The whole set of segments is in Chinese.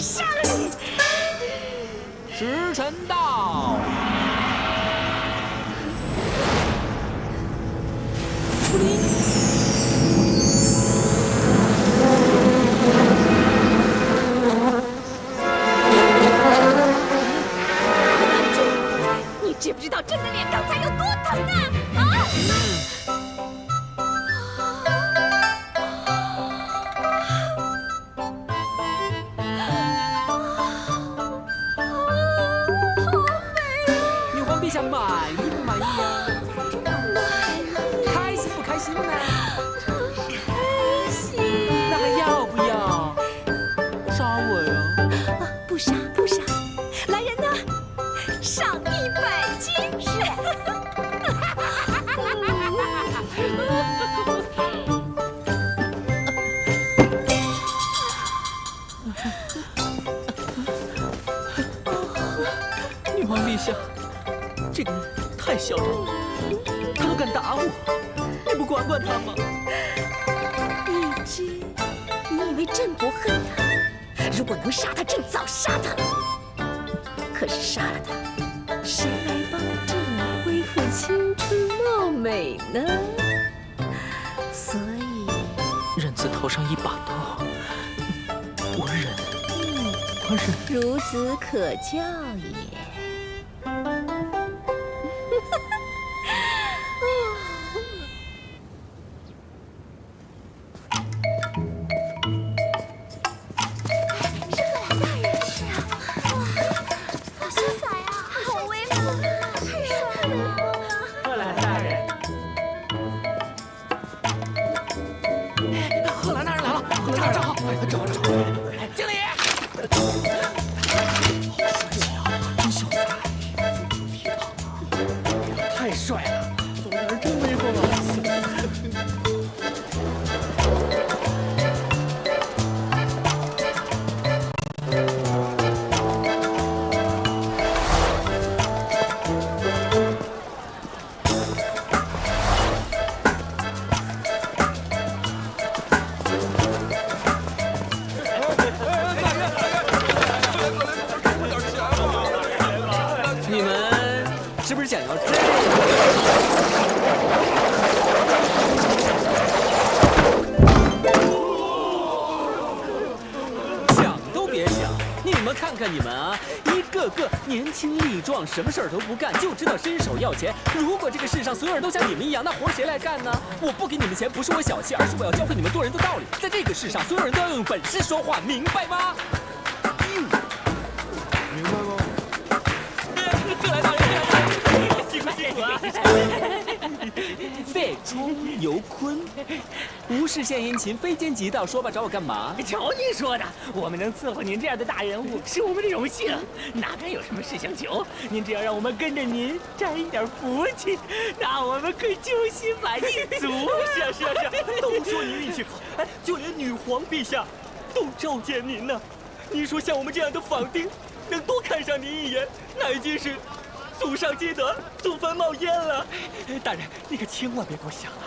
杀了你，时辰到。呢？所以，忍字头上一把刀，我忍，我忍。孺子可教也。你们啊，一个个年轻力壮，什么事儿都不干，就知道伸手要钱。如果这个世上所有人都像你们一样，那活谁来干呢？我不给你们钱，不是我小气，而是我要教会你们做人的道理。在这个世上，所有人都要用本事说话，明白吗？明白吗？贺兰大人，辛苦辛苦啊！废出尤坤，无事献殷勤，非奸即盗。说吧，找我干嘛？瞧您说的，我们能伺候您这样的大人物，是我们的荣幸。哪敢有什么事相求？您只要让我们跟着您沾一点福气，那我们可以救心满意足。是啊是啊是啊，都说您运气好，哎，就连女皇陛下都召见您呢。您说像我们这样的坊丁，能多看上您一眼，那已经是祖上积德，祖坟冒烟了。大人，你可千万别多想啊！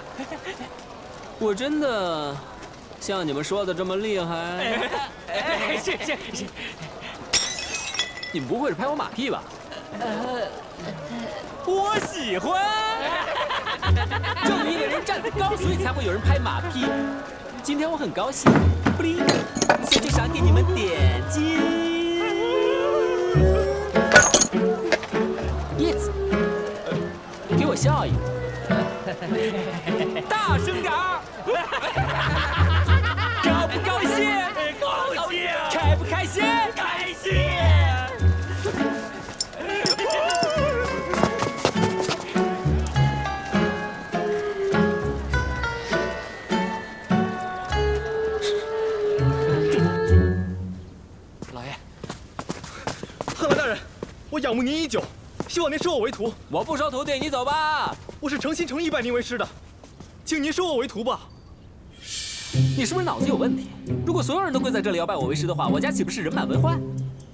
我真的像你们说的这么厉害？哎，是是是，你们不会是拍我马屁吧？我喜欢。正义的人站得高，所以才会有人拍马屁。今天我很高兴，布灵，先去赏给你们点金。大声点儿。高不高兴？高兴开不开心？开心老爷。贺兰大人我仰慕您已久希望您收我为徒。我不收徒弟你走吧。我是诚心诚意拜您为师的，请您收我为徒吧。你是不是脑子有问题？如果所有人都跪在这里要拜我为师的话，我家岂不是人满为患？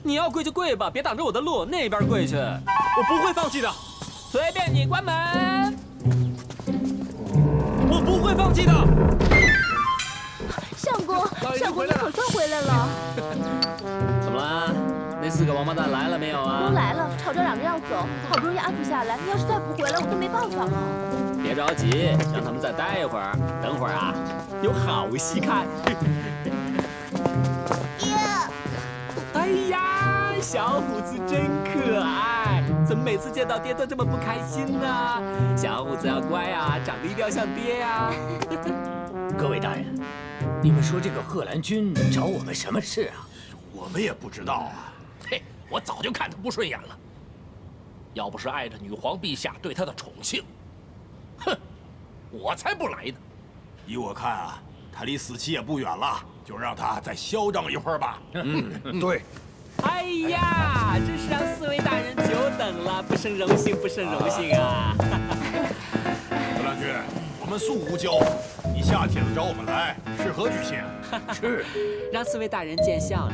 你要跪就跪吧，别挡着我的路，那边跪去。我不会放弃的，随便你，关门。我不会放弃的。相公，相公，你可算回来了。怎么了？那四个王八蛋来了没有啊？都来了，吵着嚷着要走，好不容易安抚下来，你要是再不回来，我都没办法了。别着急，让他们再待一会儿。等会儿啊，有好戏看。哎呀，小虎子真可爱，怎么每次见到爹都这么不开心呢？小虎子要乖啊，长得一定要像爹呀。各位大人，你们说这个贺兰君找我们什么事啊？我们也不知道啊。嘿，我早就看他不顺眼了。要不是碍着女皇陛下对他的宠幸。哼，我才不来呢！依我看啊，他离死期也不远了，就让他再嚣张一会儿吧。嗯，对。哎呀，真是让四位大人久等了，不胜荣幸，不胜荣幸啊！何兰君，我们素无交，你下帖子找我们来，是何居心？是，让四位大人见笑了。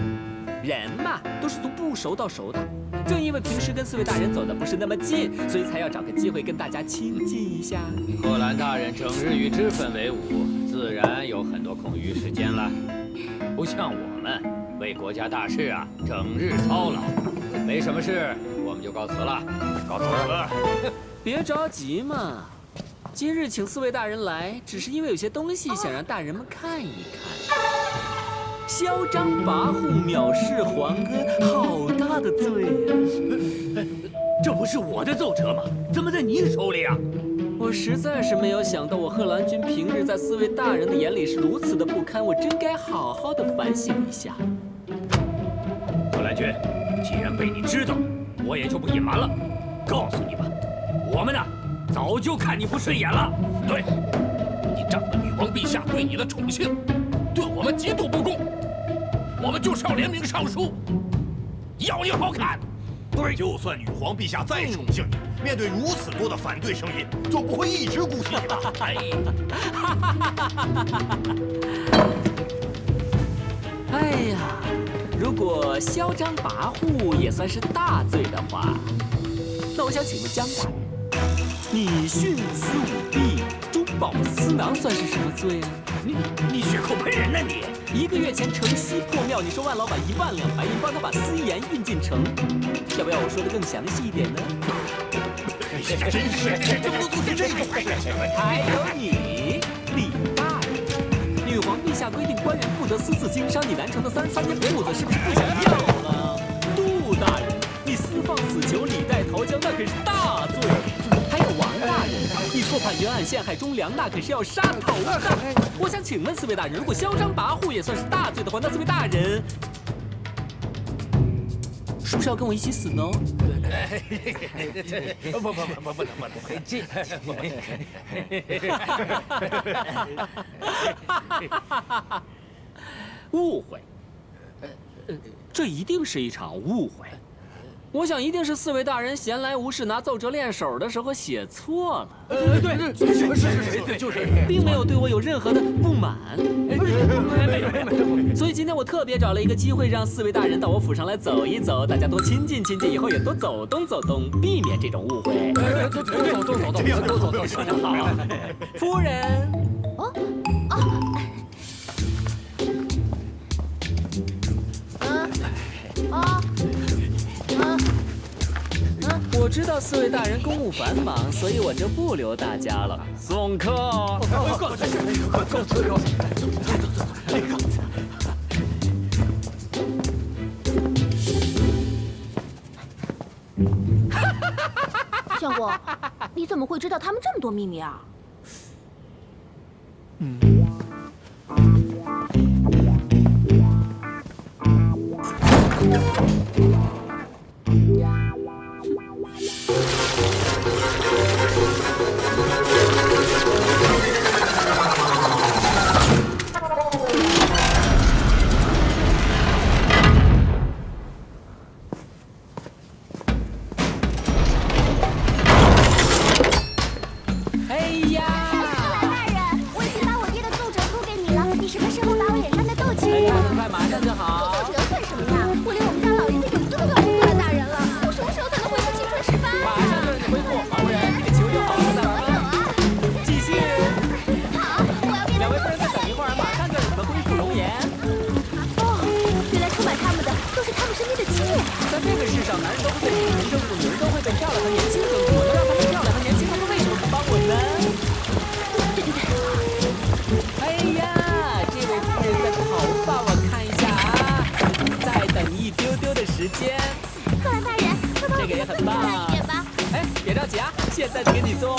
人嘛，都是从不熟到熟的。正因为平时跟四位大人走的不是那么近，所以才要找个机会跟大家亲近一下。贺兰大人整日与脂粉为伍，自然有很多空余时间了。不像我们为国家大事啊，整日操劳。没什么事，我们就告辞了。告辞了。别着急嘛，今日请四位大人来，只是因为有些东西想让大人们看一看。嚣张跋扈、藐视皇恩，好大的罪呀！这不是我的奏折吗？怎么在你手里啊？我实在是没有想到，我贺兰君平日在四位大人的眼里是如此的不堪，我真该好好的反省一下。贺兰君，既然被你知道了，我也就不隐瞒了，告诉你吧，我们呢，早就看你不顺眼了。对，你仗着女王陛下对你的宠幸，对我们极度不公。我们就是要联名上书，要你好看。对，就算女皇陛下再宠幸你，面对如此多的反对声音，总不会一直姑息你吧？哎，哎呀，如果嚣张跋扈也算是大罪的话，那我想请问江大人，你徇私舞弊、中饱私囊算是什么罪啊？你你血口喷人呢你！一个月前城西破庙，你说万老板一万两白银帮他把私盐运进城，要不要我说的更详细一点呢？真是，这么多都是这种。还有你，李大人，女皇陛下规定官员不得私自经商，你南城的三十三间铺子是不是不想要了？杜大人，你私放死囚，李代桃僵，那可是大罪。大人，你错判冤案，陷害忠良，那可是要杀头的。我想请问四位大人，如果嚣张跋扈也算是大罪的话，那四位大人是不是要跟我一起死呢？不不不不不不不能这。误会，这一定是一场误会。我想一定是四位大人闲来无事拿奏折练手的时候写错了。呃，对，是是是，对，就是，并没有对我有任何的不满。所以今天我特别找了一个机会，让四位大人到我府上来走一走，大家多亲近亲近，以后也多走动走动，避免这种误会。走走动走动，多走动，非常好。夫人。哦。知道四位大人公务繁忙，所以我就不留大家了。送客。相公，你怎么会知道他们这么多秘密啊？马上就好。再给你做。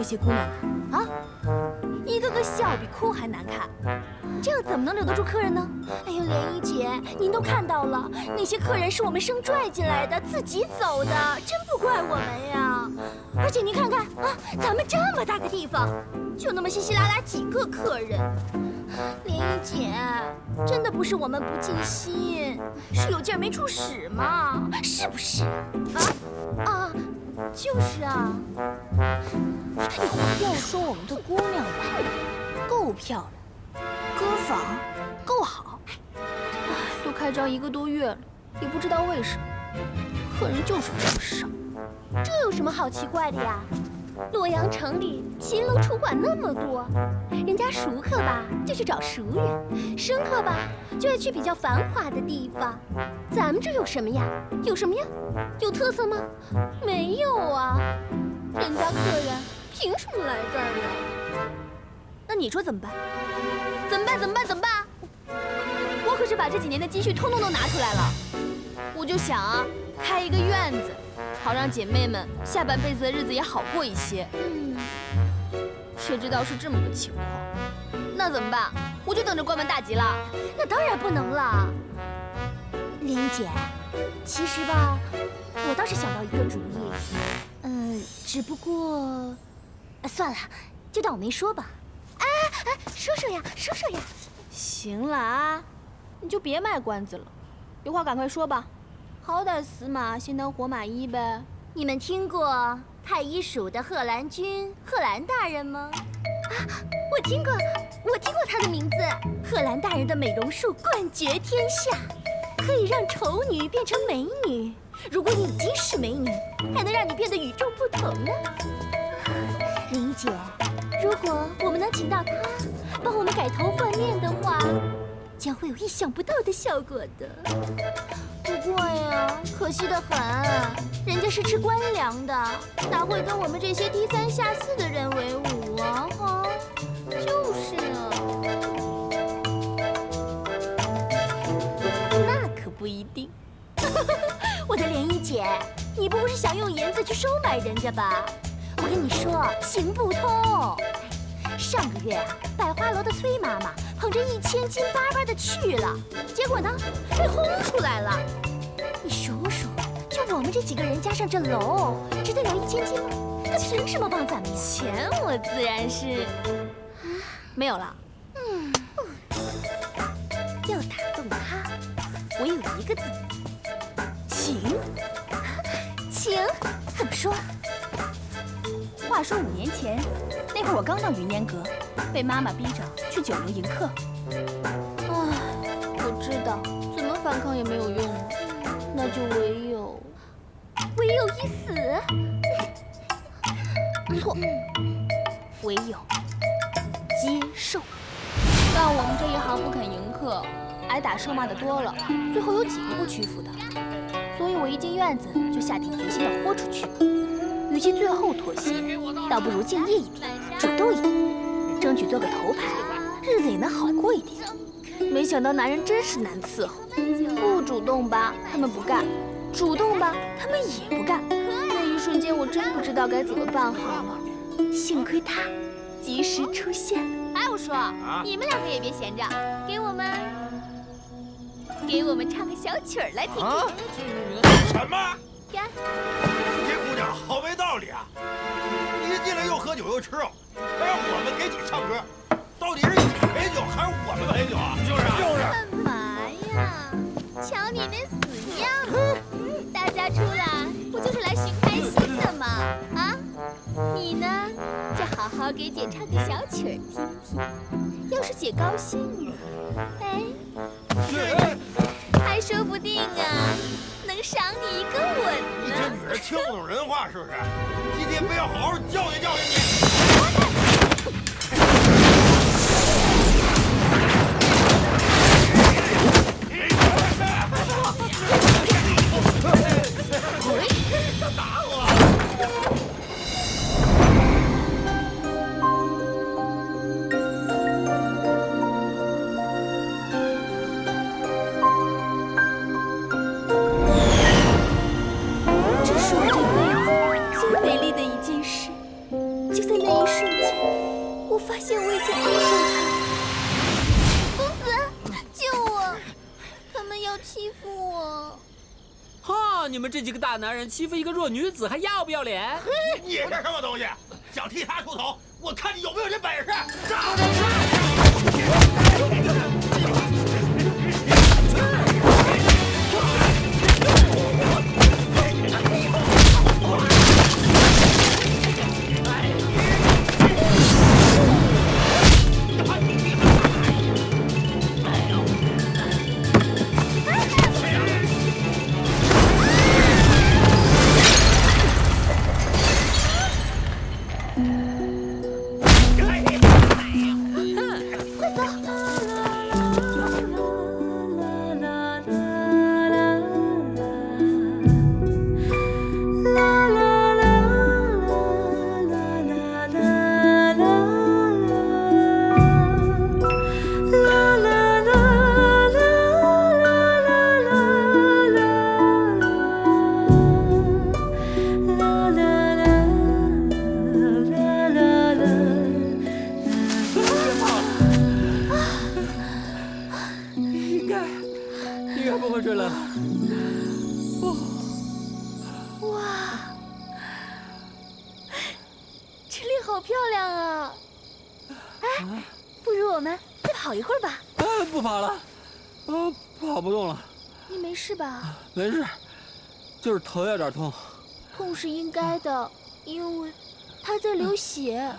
这些姑娘啊？一个个笑比哭还难看，这样怎么能留得住客人呢？哎呦，莲姨姐，您都看到了，那些客人是我们生拽进来的，自己走的，真不怪我们呀。而且您看看啊，咱们这么大个地方，就那么稀稀拉拉几个客人。莲姨姐，真的不是我们不尽心，是有劲儿没处使嘛，是不是？啊啊，就是啊。要说我们的姑娘吧，够漂亮，歌房够好，唉，都开张一个多月了，也不知道为什么，客人就是这么少。这有什么好奇怪的呀？洛阳城里秦楼楚馆那么多，人家熟客吧就去找熟人，生客吧就爱去比较繁华的地方。咱们这有什么呀？有什么呀？有特色吗？没有啊！人家客人凭什么来这儿呀？那你说怎么办？怎么办？怎么办？怎么办？我可是把这几年的积蓄通通都拿出来了。我就想啊，开一个院子，好让姐妹们下半辈子的日子也好过一些。嗯，谁知道是这么个情况？那怎么办？我就等着关门大吉了。那当然不能了。林姐，其实吧，我倒是想到一个主意。嗯，只不过，呃算了，就当我没说吧。哎哎，说说呀，说说呀。行了啊，你就别卖关子了，有话赶快说吧。好歹死马先当活马医呗。你们听过太医署的贺兰君贺兰大人吗？啊，我听过，我听过他的名字。贺兰大人的美容术冠绝天下，可以让丑女变成美女。如果你已经是美女，还能让你变得与众不同呢。林姐，如果我们能请到他，帮我们改头换面的话，将会有意想不到的效果的。不过呀，可惜的很，人家是吃官粮的，哪会跟我们这些低三下四的人为伍啊？哈，就是啊。那可不一定。我的莲衣姐，你不会是想用银子去收买人家吧？我跟你说，行不通。上个月啊，百花楼的崔妈妈捧着一千斤巴巴的去了，结果呢，被轰出来了。你数数，就我们这几个人加上这楼，值得了一千金吗？他凭什么帮咱们呀？钱我自然是没有了。嗯，要打动他，我有一个字，情。情，怎么说？话说五年前，那会儿我刚到云烟阁，被妈妈逼着去酒楼迎客。唉，我知道，怎么反抗也没有用了，那就唯有唯有一死。错，唯有接受。干我们这一行不肯迎客，挨打受骂的多了，最后有几个不屈服的？所以我一进院子就下定决心要豁出去。与其最后妥协，倒不如敬业一点，主动一点，争取做个头牌，日子也能好过一点。没想到男人真是难伺候，不主动吧，他们不干；主动吧，他们也不干。那一瞬间，我真不知道该怎么办好了。幸亏他及时出现。哎，我说，你们两个也别闲着，给我们给我们唱个小曲儿来听听。什么？干！这姑娘好没道理啊！你一进来又喝酒又吃肉，还让我们给你唱歌，到底是你陪酒还是我们陪酒啊？就是就是。干嘛呀？瞧你那死样！大家出来不就是来寻开心的吗？啊？你呢，就好好给姐唱个小曲儿听听。要是姐高兴了，哎，还说不定啊，能赏你一个吻你呢。这女人听不懂人话是不是？今天非要好好教训教训你。男人欺负一个弱女子，还要不要脸？你是什么东西？想替他出头？我看你有没有这本事！头有点痛。痛是应该的，因为他在流血。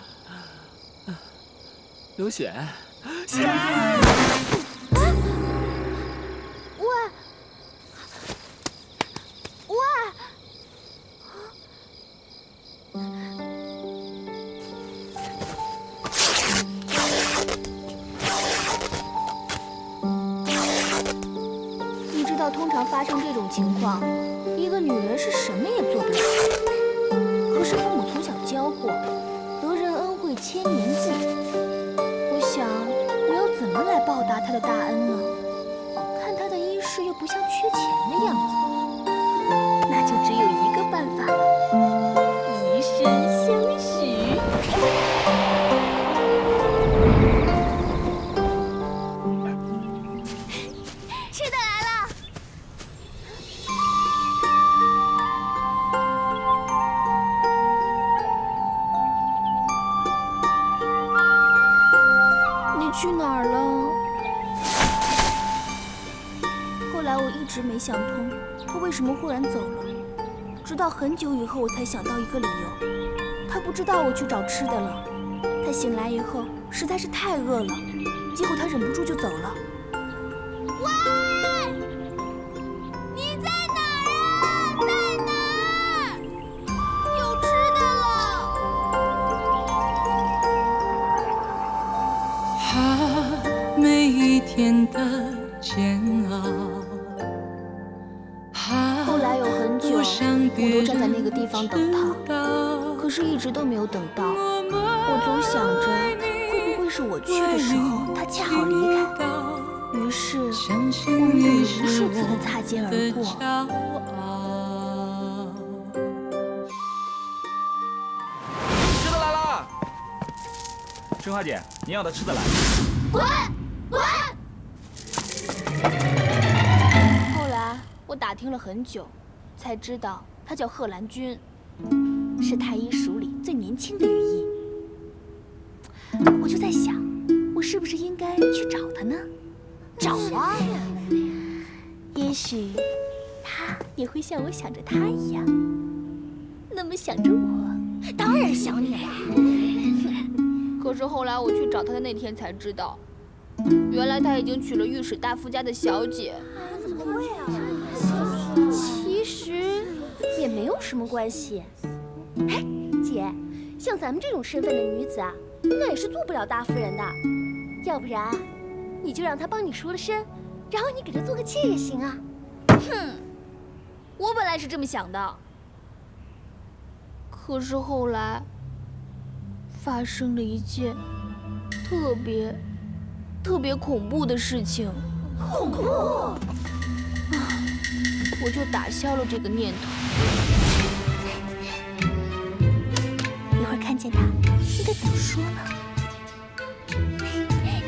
流血？喂！喂！你知道，通常发生这种情况，后，我才想到一个理由：他不知道我去找吃的了。他醒来以后实在是太饿了，结果他忍不住就走了。春花姐，你要的吃的来了。滚！滚！后来我打听了很久，才知道他叫贺兰君，是太医署里最年轻的御医。我就在想，我是不是应该去找他呢？找啊！也许他也会像我想着他一样，那么想着我。当然想你了。可是后来我去找他的那天才知道，原来他已经娶了御史大夫家的小姐。怎么会啊？其实也没有什么关系。哎，姐，像咱们这种身份的女子啊，那也是做不了大夫人的。要不然，你就让他帮你赎了身，然后你给他做个妾也行啊。哼，我本来是这么想的，可是后来发生了一件特别、特别恐怖的事情。恐怖！啊，我就打消了这个念头。一会儿看见他，应该怎么说呢？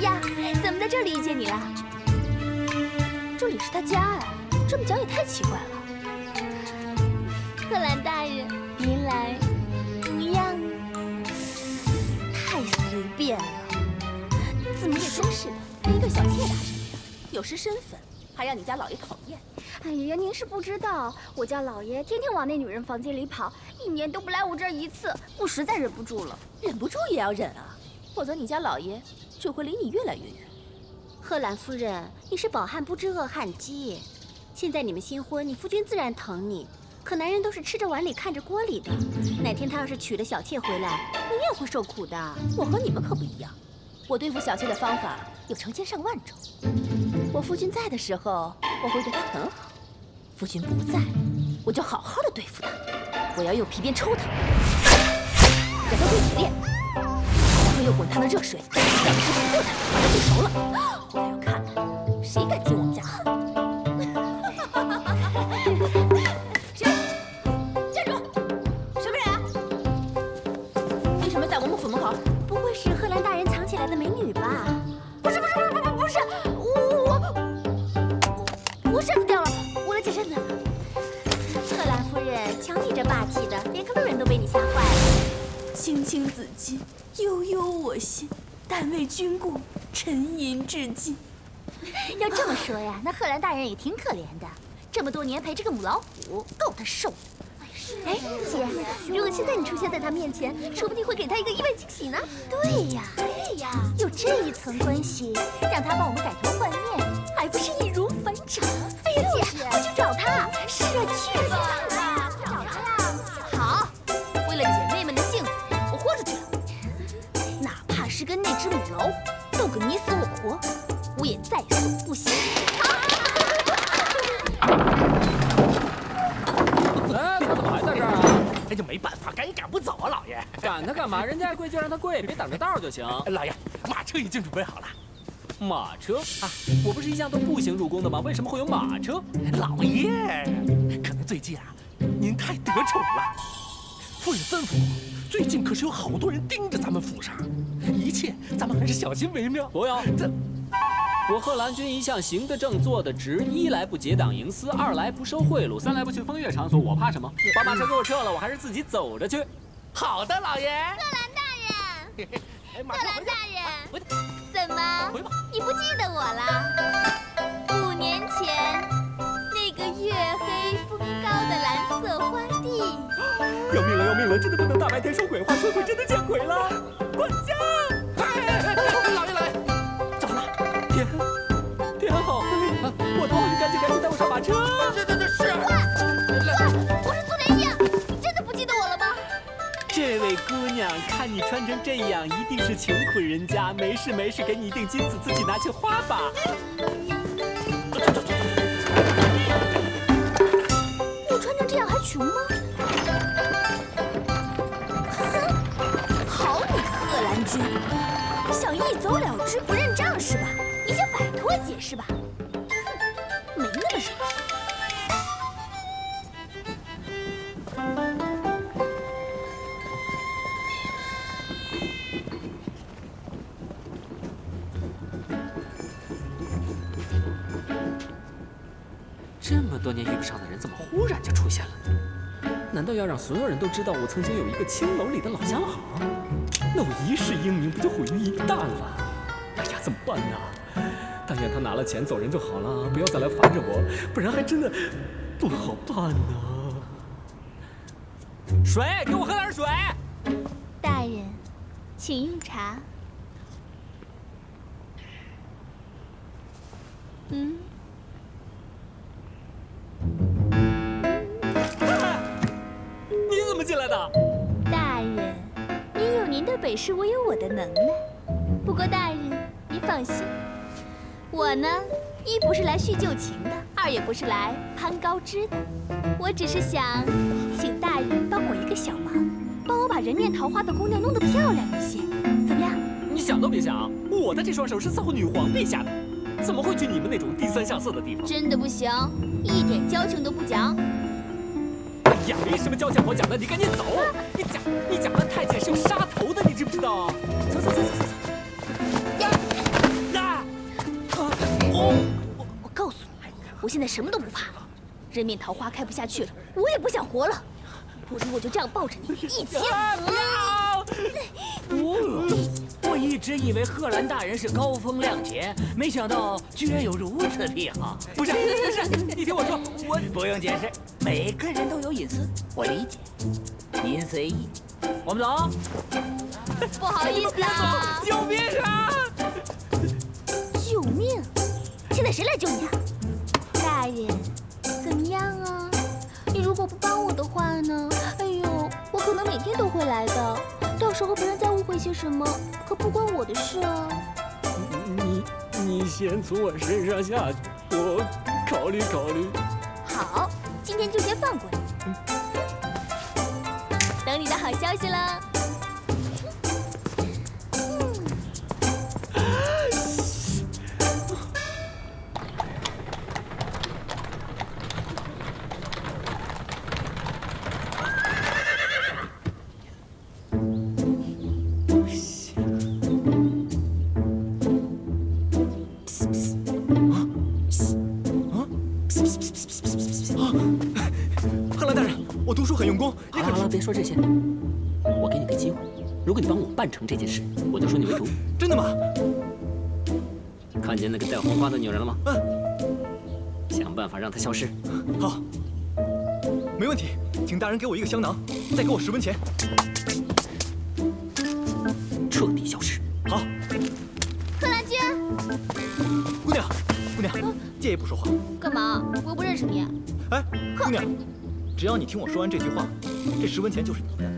呀，怎么在这里遇见你了？这里是他家啊，这么讲也太奇怪了。贺兰大人，您来随便了，怎么也真是的，跟一个小妾打什么呀，有失身份，还让你家老爷讨厌。哎呀，您是不知道，我家老爷天天往那女人房间里跑，一年都不来我这儿一次，我实在忍不住了。忍不住也要忍啊，否则你家老爷只会离你越来越远。贺兰夫人，你是饱汉不知饿汉饥。现在你们新婚，你夫君自然疼你。可男人都是吃着碗里看着锅里的，哪天他要是娶了小妾回来，你也会受苦的。我和你们可不一样，我对付小妾的方法有成千上万种。我夫君在的时候，我会对他很好；夫君不在，我就好好的对付他。我要用皮鞭抽他，让他跪铁链，然后用滚烫的热水让他吃土豆他，把他煮熟了，我要看看谁敢子衿，悠悠我心，但为君故，沉吟至今。要这么说呀，那贺兰大人也挺可怜的，这么多年陪这个母老虎，够他受的。哎，姐，如果现在你出现在他面前，说不定会给他一个意外惊喜呢。对呀，对呀，有这一层关系，让他帮我们改头换面，还不是易如反掌？哎呀，姐，我去找干嘛？人家跪就让他跪，别挡着道就行。老爷，马车已经准备好了。马车啊，我不是一向都步行入宫的吗？为什么会有马车？老爷，可能最近啊，您太得宠了。夫人吩咐我，最近可是有好多人盯着咱们府上，一切咱们还是小心为妙。不要，这我贺兰君一向行得正，坐得直，一来不结党营私，二来不收贿赂，三来不去风月场所，我怕什么？把马车给我撤了，我还是自己走着去。好的，老爷。贺兰大人，哎，马贺兰大人，怎么？你不记得我了？五年前，那个月黑风高的蓝色花地。要命了，要命了！真的不能大白天说鬼话，说鬼真的见鬼了！管娘，看你穿成这样，一定是穷苦人家。没事没事，给你一锭金子，自己拿去花吧。难道要让所有人都知道我曾经有一个青楼里的老相好？那我一世英名不就毁于一旦了？哎呀，怎么办呢？但愿他拿了钱走人就好了，不要再来烦着我，不然还真的不好办呢。水，给我喝点水。大人，请用茶。嗯，本事，我有我的能耐。不过大人，您放心，我呢，一不是来叙旧情的，二也不是来攀高枝的，我只是想请大人帮我一个小忙，帮我把人面桃花的姑娘弄得漂亮一些，怎么样？你想都别想，我的这双手是伺候女皇陛下的，怎么会去你们那种低三下四的地方？真的不行，一点交情都不讲。没什么交情好讲的，你赶紧走！你讲，你讲的太监是有杀头的，你知不知道？走走走走走走。啊！我我告诉你，我现在什么都不怕，人面桃花开不下去了，我也不想活了，不如我就这样抱着你一起死。我一直以为贺兰大人是高风亮节，没想到居然有如此癖好。不是不是，你听我说，我不用解释，每个人都有隐私，我理解。您随意，我们走。不好意思啊！救命啊！救命！现在谁来救你啊？大人，怎么样啊？你如果不帮我的话呢？哎呦，我可能每天都会来的，到时候别人再误会些什么，可不关我的事啊。你你先从我身上下去，我考虑考虑。今天就先放过你，等你的好消息了。办成这件事，我就收你为徒。真的吗？看见那个戴红花的女人了吗？嗯。想办法让她消失。好。没问题，请大人给我一个香囊，再给我十文钱，彻底消失。好。贺兰君，姑娘，姑娘，借一步说话。干嘛？我又不认识你。哎，姑娘，只要你听我说完这句话，这十文钱就是你的。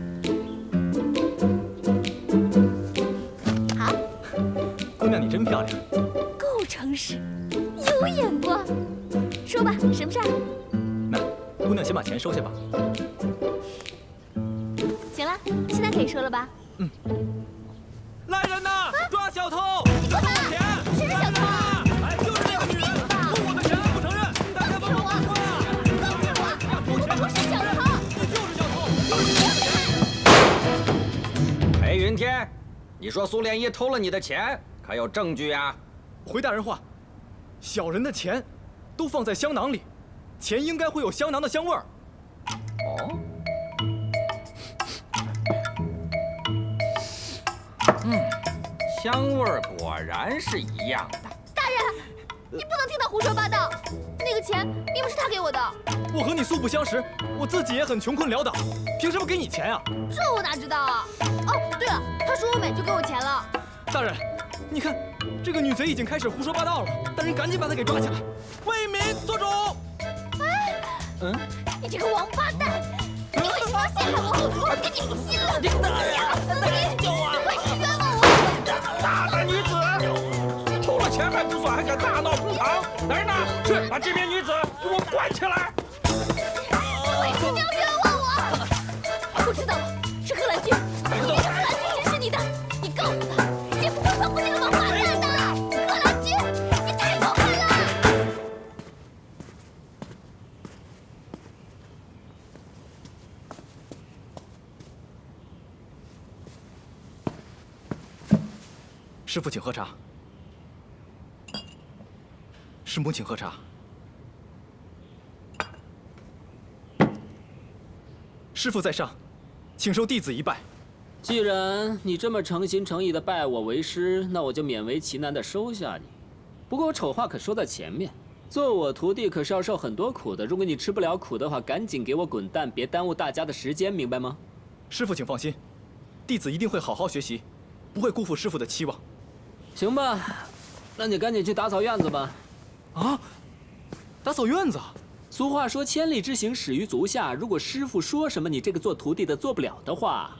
你真漂亮。够诚实，有眼光。说吧，什么事儿？那，姑娘先把钱收下吧。行了，现在可以说了吧？嗯。来人呐！抓小偷！你干嘛？谁是小偷？哎，就是那个女人，偷我的钱不承认，大家帮我报官啊！告诉我，我不是小偷，你就是小偷！裴云天，你说苏莲一偷了你的钱，可有证据呀？回大人话，小人的钱都放在香囊里，钱应该会有香囊的香味儿。哦。嗯，香味儿果然是一样的。大人，你不能听他胡说八道。那个钱并不是他给我的。我和你素不相识，我自己也很穷困潦倒，凭什么给你钱啊？这我哪知道啊！哦，对了，他说我美就给我钱了。大人，你看，这个女贼已经开始胡说八道了，大人赶紧把她给抓起来，为民做主。哎，嗯，你这个王八蛋，你为什么要陷害我？我跟你不亲了！你大人，大人！救我！快去冤枉我！大胆女子，偷了钱还不算，还敢大闹公堂！来人！呐，去把这名女子给我关起来！为什么要冤枉我？我知道师傅，请喝茶。师母，请喝茶。师傅在上，请受弟子一拜。既然你这么诚心诚意的拜我为师，那我就勉为其难的收下你。不过我丑话可说在前面，做我徒弟可是要受很多苦的。如果你吃不了苦的话，赶紧给我滚蛋，别耽误大家的时间，明白吗？师傅，请放心，弟子一定会好好学习，不会辜负师傅的期望。行吧，那你赶紧去打扫院子吧。啊，打扫院子？俗话说千里之行，始于足下。如果师傅说什么你这个做徒弟的做不了的话，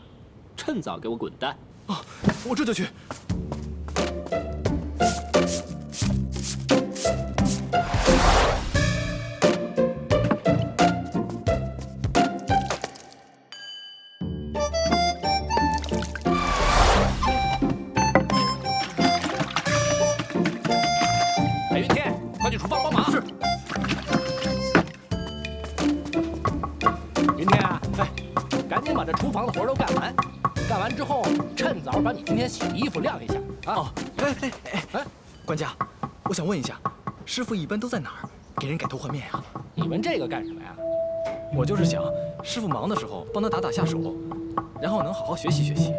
趁早给我滚蛋！啊，我这就去。洗衣服晾一下啊！哦，哎哎哎哎，管家，我想问一下，师傅一般都在哪儿给人改头换面呀？你问这个干什么呀？我就是想，师傅忙的时候帮他打打下手，然后能好好学习学习。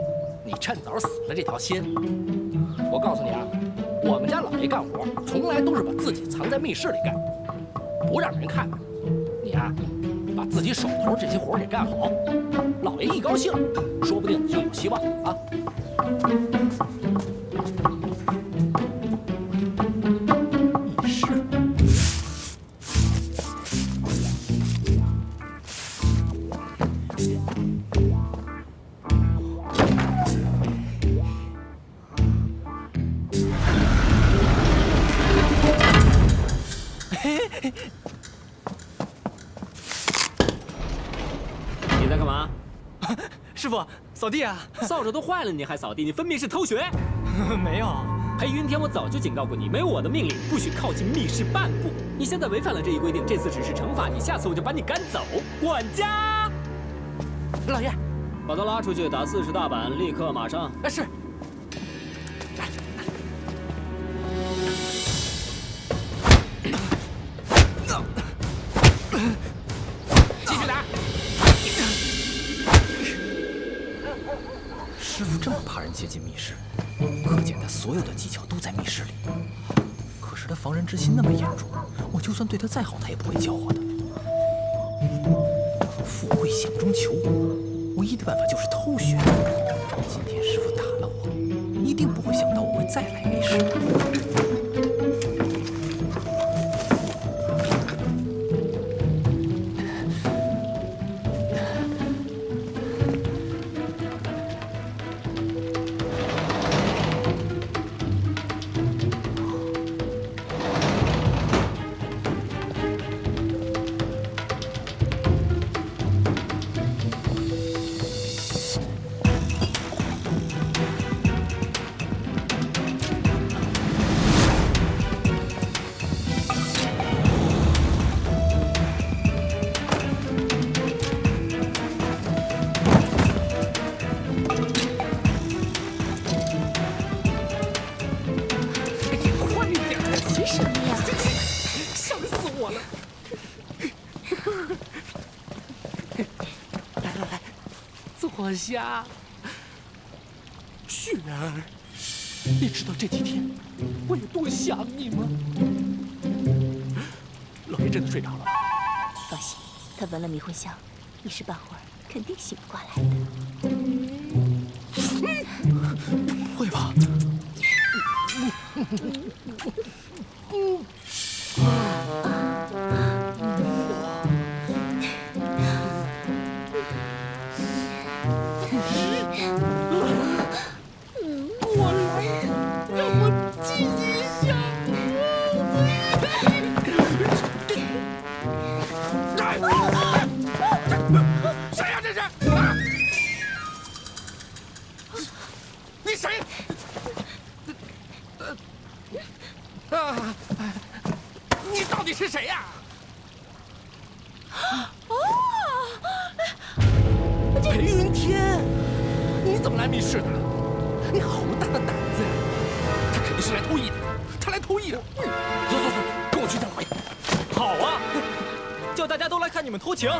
你趁早死了这条心。我告诉你啊，我们家老爷干活从来都是把自己藏在密室里干，不让人看看。你啊，把自己手头这些活给干好，老爷一高兴，说不定就有希望啊。扫地啊！扫帚都坏了，你还扫地？你分明是偷学！没有。裴云天，我早就警告过你，没有我的命令，不许靠近密室半步。你现在违反了这一规定，这次只是惩罚你，下次我就把你赶走。管家，老爷，把他拉出去打四十大板，立刻马上。哎，是。之心那么严重，我就算对他再好，他也不会教我的。富贵险中求，唯一的办法就是偷学。今天师傅打了我，一定不会想到我会再来密室。坐下。雪儿，你知道这几天我有多想你吗？老爷真的睡着了。放心，他闻了迷魂香，一时半会儿肯定醒不过来的。不会吧？大家都来看你们偷情。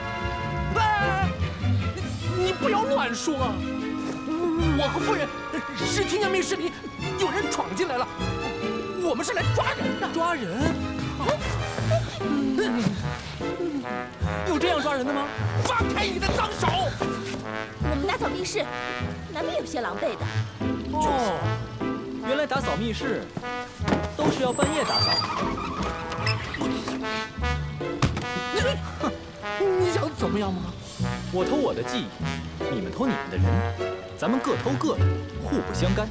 哎，你不要乱说！我和夫人是听见密室里有人闯进来了，我们是来抓人的。抓人？有这样抓人的吗？放开你的脏手！我们打扫密室，难免有些狼狈的。哦，原来打扫密室都是要半夜打扫。什么样吗？我偷我的记忆，你们偷你们的人，咱们各偷各的，互不相干。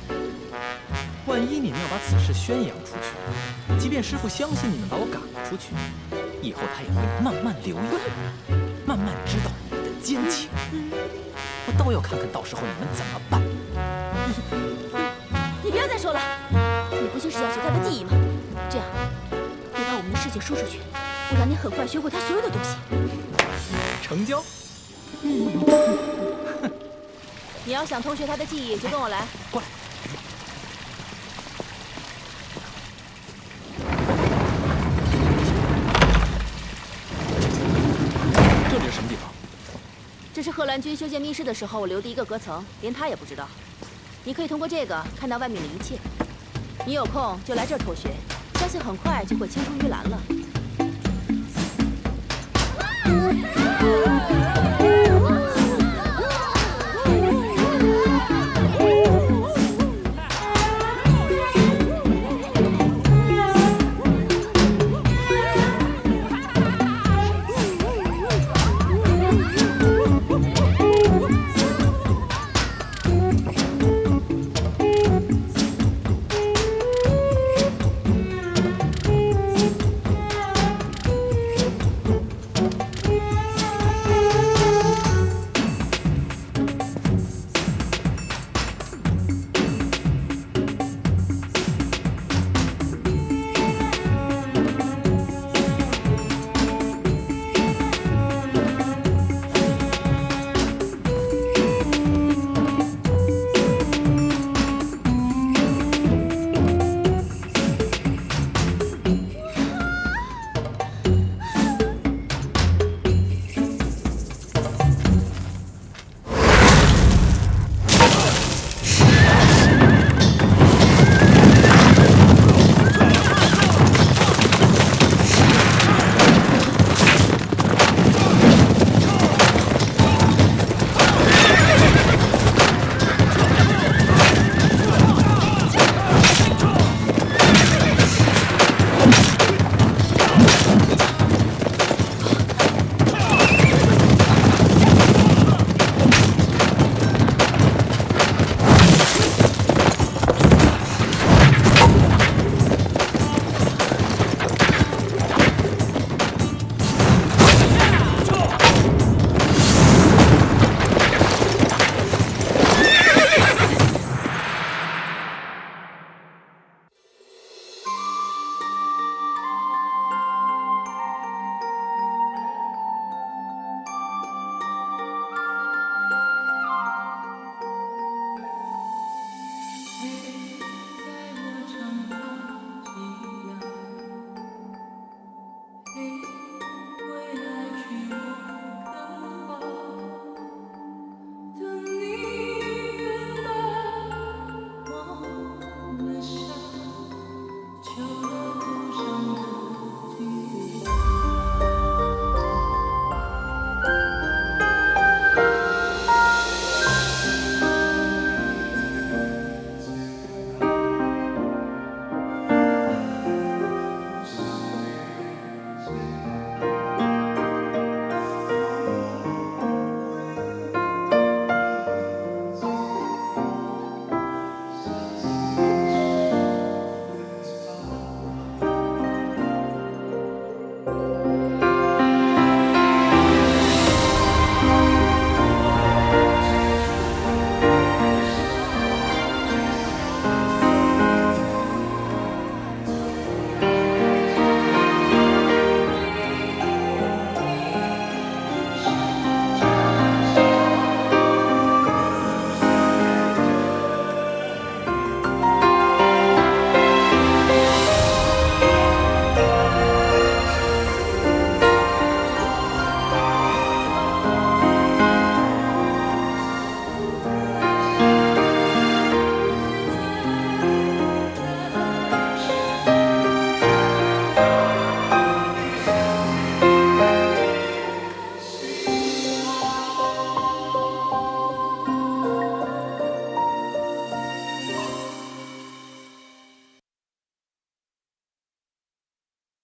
万一你们要把此事宣扬出去，即便师傅相信你们把我赶了出去，以后他也会慢慢留意，慢慢知道你们的奸情。我倒要看看到时候你们怎么办。你不要再说了，你不就是要学他的记忆吗？这样，别把我们的事情说出去，我让你很快学会他所有的东西。成交。你要想偷学他的技艺，就跟我来。过来。这里是什么地方？这是贺兰君修建密室的时候我留的一个隔层，连他也不知道。你可以通过这个看到外面的一切。你有空就来这儿偷学，相信很快就会青出于蓝了。Hãy subscribe cho kênh Ghiền Mì Gõ Để không bỏ lỡ những video hấp dẫn